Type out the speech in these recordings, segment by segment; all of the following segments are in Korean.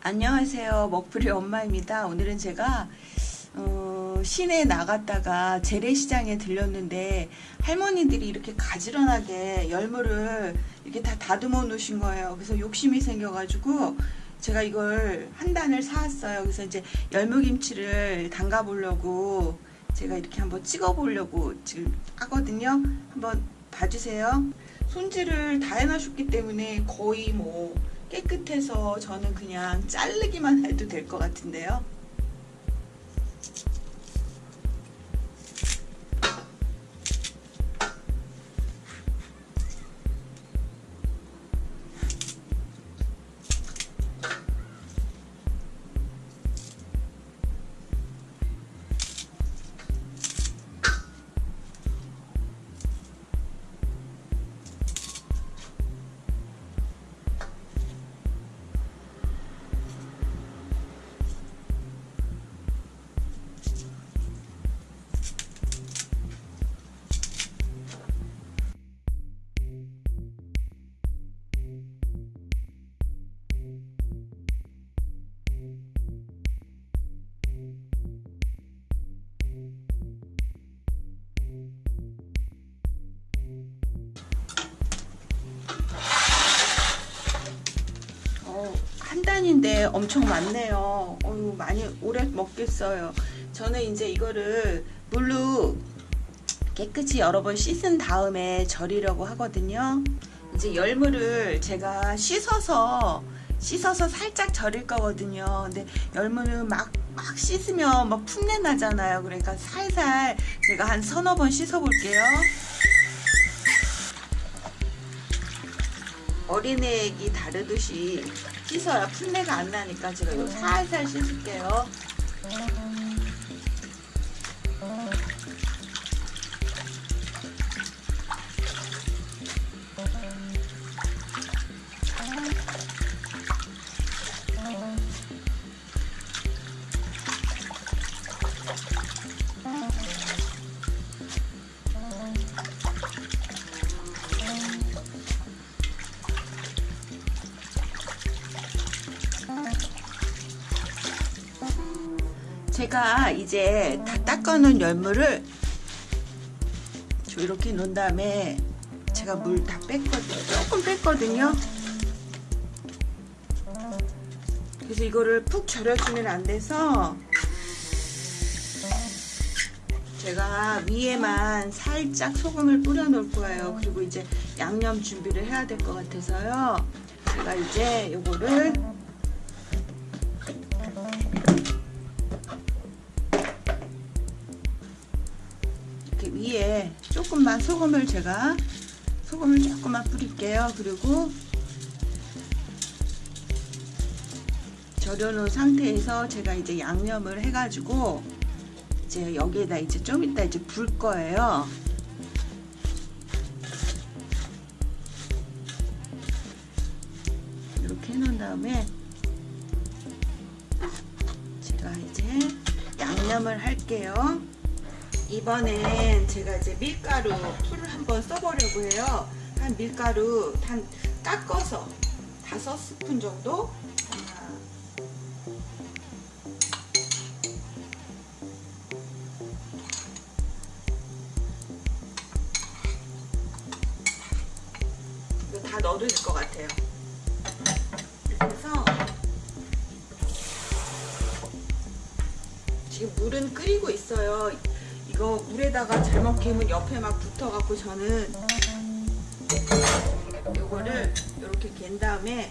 안녕하세요. 먹풀이 엄마입니다. 오늘은 제가 어, 시내에 나갔다가 재래시장에 들렸는데 할머니들이 이렇게 가지런하게 열무를 이렇게 다 다듬어 놓으신 거예요. 그래서 욕심이 생겨가지고 제가 이걸 한 단을 사왔어요. 그래서 이제 열무김치를 담가 보려고 제가 이렇게 한번 찍어 보려고 지금 하거든요. 한번 봐주세요. 손질을 다 해놔셨기 때문에 거의 뭐 깨끗해서 저는 그냥 자르기만 해도 될 것 같은데요. 한 단인데 엄청 많네요. 어유 많이 오래 먹겠어요. 저는 이제 이거를 물로 깨끗이 여러 번 씻은 다음에 절이려고 하거든요. 이제 열무를 제가 씻어서 씻어서 살짝 절일 거거든요. 근데 열무는 막, 막 씻으면 막 풋내 나잖아요. 그러니까 살살 제가 한 서너 번 씻어 볼게요. 어린애기 다르듯이 씻어야 풋내가 안 나니까 제가 이거 살살 씻을게요. 제가 이제 다 닦아놓은 열무를 이렇게 놓은 다음에 제가 물 다 뺐거든요. 조금 뺐거든요. 그래서 이거를 푹 절여주면 안 돼서 제가 위에만 살짝 소금을 뿌려 놓을 거예요. 그리고 이제 양념 준비를 해야 될 것 같아서요. 제가 이제 요거를 소금을 제가 소금을 조금만 뿌릴게요. 그리고 절여놓은 상태에서 제가 이제 양념을 해가지고 이제 여기에다 이제 좀 이따 이제 불 거예요. 이렇게 해놓은 다음에 제가 이제 양념을 할게요. 이번엔 제가 이제 밀가루 풀을 한번 써보려고 해요. 한 밀가루 한 깎아서 다섯 스푼 정도 다 넣어도 될 것 같아요. 해서 지금 물은 끓이고 있어요. 이거 물에다가 잘못 개면 옆에 막 붙어갖고 저는 요거를 이렇게 갠 다음에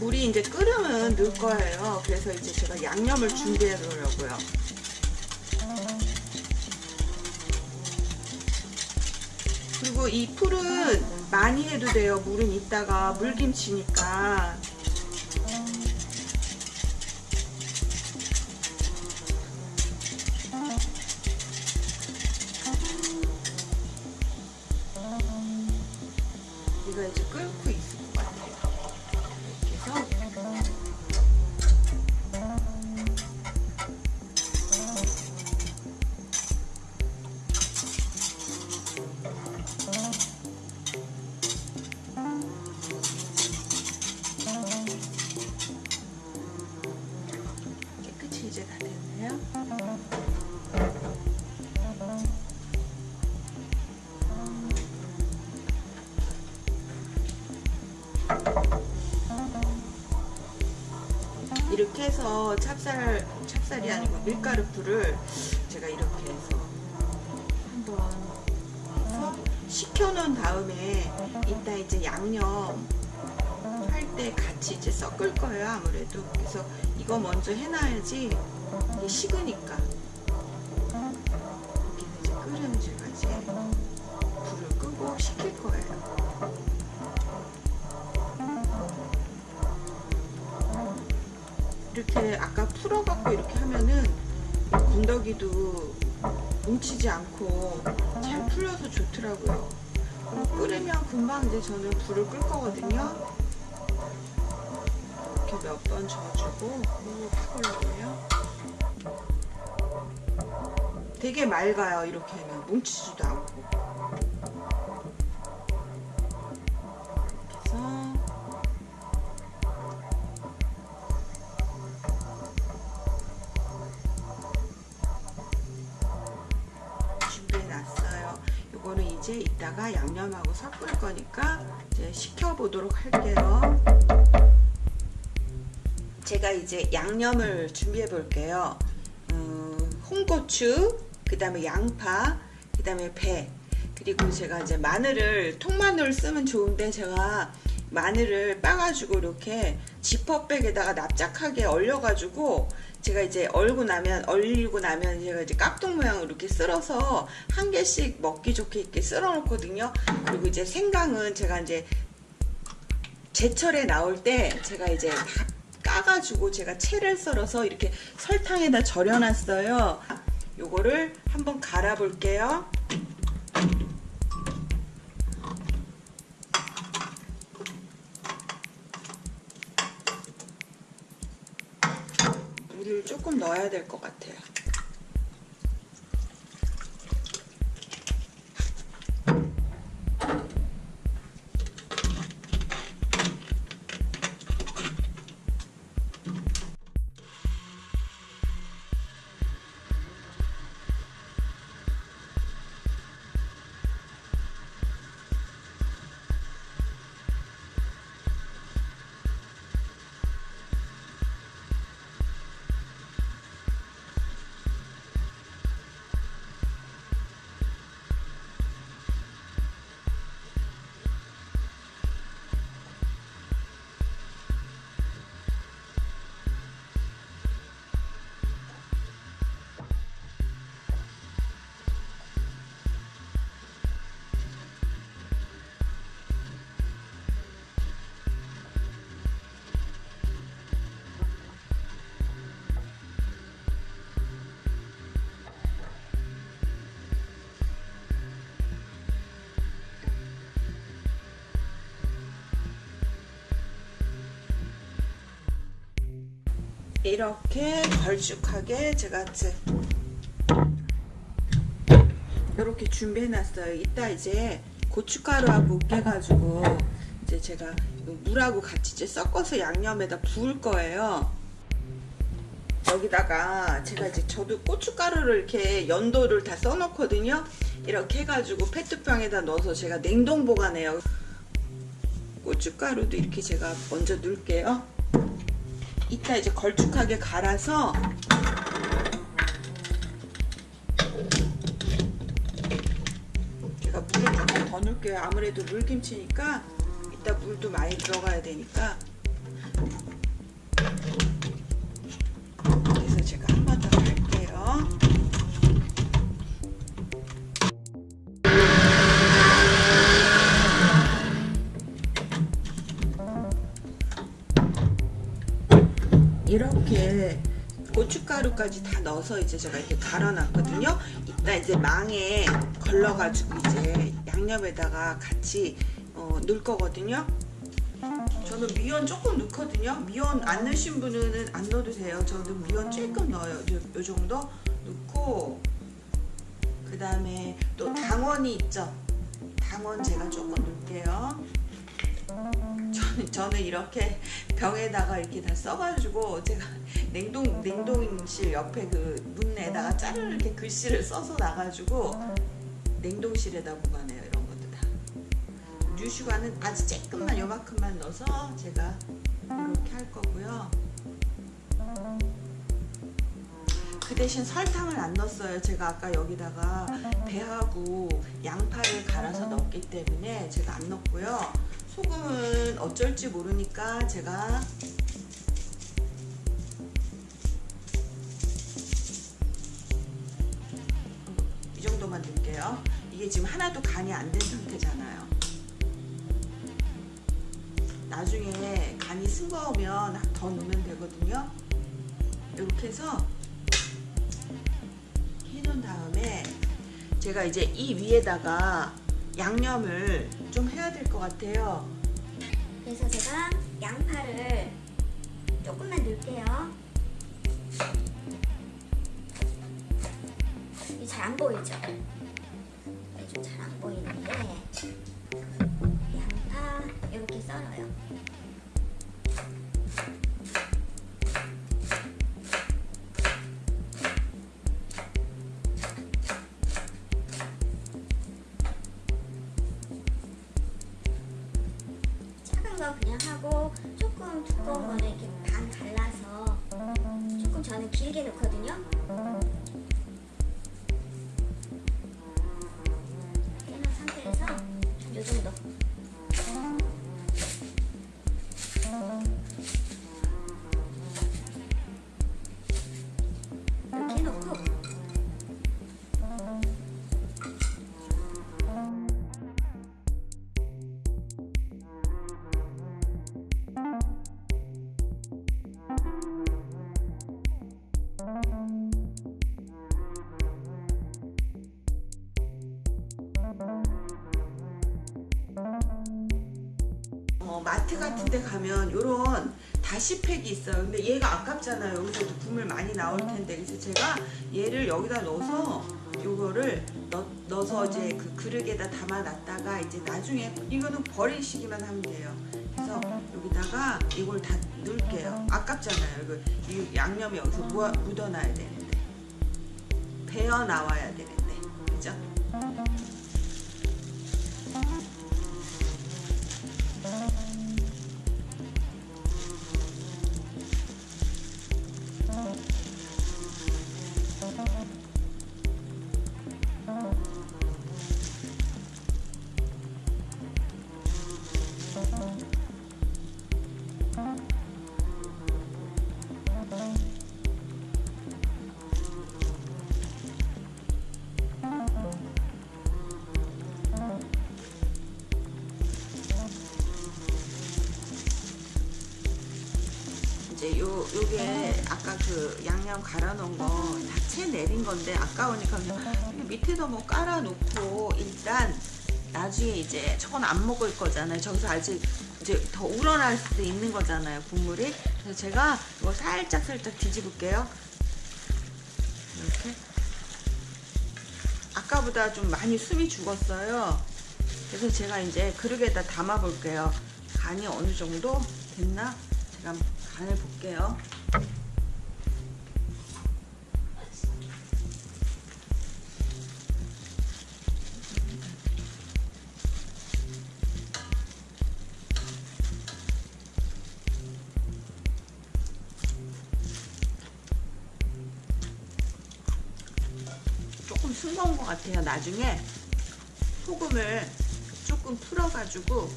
물이 이제 끓으면 넣을 거예요. 그래서 이제 제가 양념을 준비해 놓으려고요. 그리고 이 풀은 많이 해도 돼요. 물은 이따가 물김치니까. 이제 다 됐네요? 이렇게 해서 찹쌀, 찹쌀이 아니고 밀가루풀을 제가 이렇게 해서 한번 해서 식혀놓은 다음에 이따 이제 양념 할 때 같이 이제 섞을 거예요 아무래도. 그래서 이거 먼저 해놔야지 이게 식으니까 이렇게 이제 제가 이제 불을 끄고 식힐 거예요 이렇게 아까 풀어갖고 이렇게 하면은 건더기도 뭉치지 않고 잘 풀려서 좋더라고요. 끓으면 금방 이제 저는 불을 끌 거거든요. 이렇게 몇번확 올려요. 되게 맑아요. 이렇게 하면 뭉치지도 않고. 이렇게 해서 준비해 놨어요. 요거는 이제 이따가 양념하고 섞을 거니까 이제 식혀 보도록 할게요. 제가 이제 양념을 준비해 볼게요. 음, 홍고추, 그 다음에 양파, 그 다음에 배, 그리고 제가 이제 마늘을 통마늘을 쓰면 좋은데 제가 마늘을 빻아가지고 이렇게 지퍼백에다가 납작하게 얼려가지고 제가 이제 얼고 나면 얼리고 나면 제가 이제 깍둑 모양으로 이렇게 쓸어서 한 개씩 먹기 좋게 이렇게 쓸어 놓거든요. 그리고 이제 생강은 제가 이제 제철에 나올 때 제가 이제 다 까가지고 제가 채를 썰어서 이렇게 설탕에다 절여놨어요. 요거를 한번 갈아 볼게요. 물을 조금 넣어야 될 것 같아요. 이렇게 걸쭉하게 제가 이제 이렇게 준비해 놨어요. 이따 이제 고춧가루하고 으깨가지고 이제 제가 물하고 같이 이제 섞어서 양념에다 부을 거예요. 여기다가 제가 이제 저도 고춧가루를 이렇게 연도를 다 써놓거든요. 이렇게 해가지고 페트병에다 넣어서 제가 냉동 보관해요. 고춧가루도 이렇게 제가 먼저 넣을게요. 이따 이제 걸쭉하게 갈아서 제가 물을 조금 더 넣을게요. 아무래도 물김치니까 이따 물도 많이 들어가야 되니까 그래서 제가 한 번 더 갈게요. 고춧가루까지 다 넣어서 이제 제가 이렇게 갈아놨거든요. 이따 이제 망에 걸러가지고 이제 양념에다가 같이 어, 넣을 거거든요. 저는 미원 조금 넣거든요. 미원 안 넣으신 분은 안 넣어도 돼요. 저는 미원 조금 넣어요. 요, 요 정도 넣고 그 다음에 또 당원이 있죠. 당원 제가 조금 넣을게요. 저는, 저는 이렇게 병에다가 이렇게 다 써가지고 제가 냉동 냉동실 옆에 그 문에다가 짜르르 이렇게 글씨를 써서 놔가지고 냉동실에다 보관해요 이런 것도 다. 뉴슈가는 아주 조금만 요만큼만 넣어서 제가 이렇게 할 거고요. 그 대신 설탕을 안 넣었어요. 제가 아까 여기다가 배하고 양파를 갈아서 넣었기 때문에 제가 안 넣었고요. 소금은 어쩔지 모르니까 제가 이 정도만 넣을게요. 이게 지금 하나도 간이 안 된 상태잖아요. 나중에 간이 싱거우면 더 넣으면 되거든요. 이렇게 해서 해놓은 다음에 제가 이제 이 위에다가 양념을 좀 해야 될 것 같아요. 그래서 제가 양파를 조금만 넣을게요. 잘 안 보이죠? 좀 잘 안 보이는데 양파 이렇게 썰어요. 이 정도. 어, 마트 같은 데 가면 요런 다시팩이 있어요. 근데 얘가 아깝잖아요. 여기서도 국물 많이 나올 텐데. 그래서 제가 얘를 여기다 넣어서 요거를 넣, 넣어서 이제 그 그릇에다 담아놨다가 이제 나중에 이거는 버리시기만 하면 돼요. 그래서 여기다가 이걸 다 넣을게요. 아깝잖아요. 이 양념이 여기서 묻어, 묻어놔야 되는데. 배어 나와야 되는데. 이제 요 요게 아까 그 양념 갈아 놓은 거다채 내린 건데 아까우니까 그냥 밑에다 뭐 깔아 놓고 일단 나중에 이제 저건 안 먹을 거잖아요. 저기서 아직 이제 더 우러날 수도 있는 거잖아요. 국물이. 그래서 제가 이거 살짝 살짝 뒤집을게요. 이렇게. 아까보다 좀 많이 숨이 죽었어요. 그래서 제가 이제 그릇에다 담아 볼게요. 간이 어느 정도 됐나? 제가 간을 볼게요. 조금 싱거운 것 같아요. 나중에 소금을 조금 풀어가지고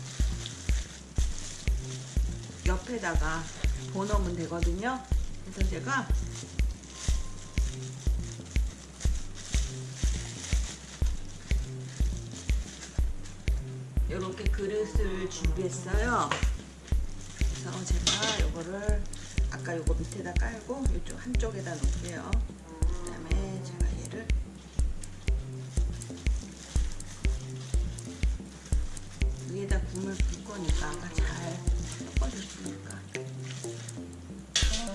옆에다가 부어놓으면 되거든요. 그래서 제가 이렇게 그릇을 준비했어요. 그래서 제가 이거를 아까 요거 밑에다 깔고 이쪽 한쪽에다 놓을게요. 그 다음에 제가 얘를 위에다 국물 붓 거니까 아까 잘 섞어줬으니까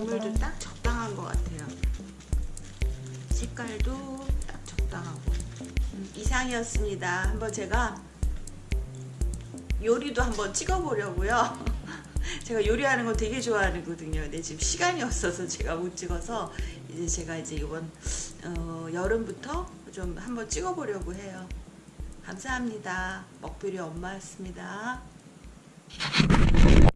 열물도 딱 적당한 것 같아요. 색깔도 딱 적당하고 음, 이상이었습니다. 한번 제가 요리도 한번 찍어 보려고요. 제가 요리하는 거 되게 좋아하거든요. 근데 지금 시간이 없어서 제가 못 찍어서 이제 제가 이제 이번 어, 여름부터 좀 한번 찍어 보려고 해요. 감사합니다. 먹부리 엄마였습니다.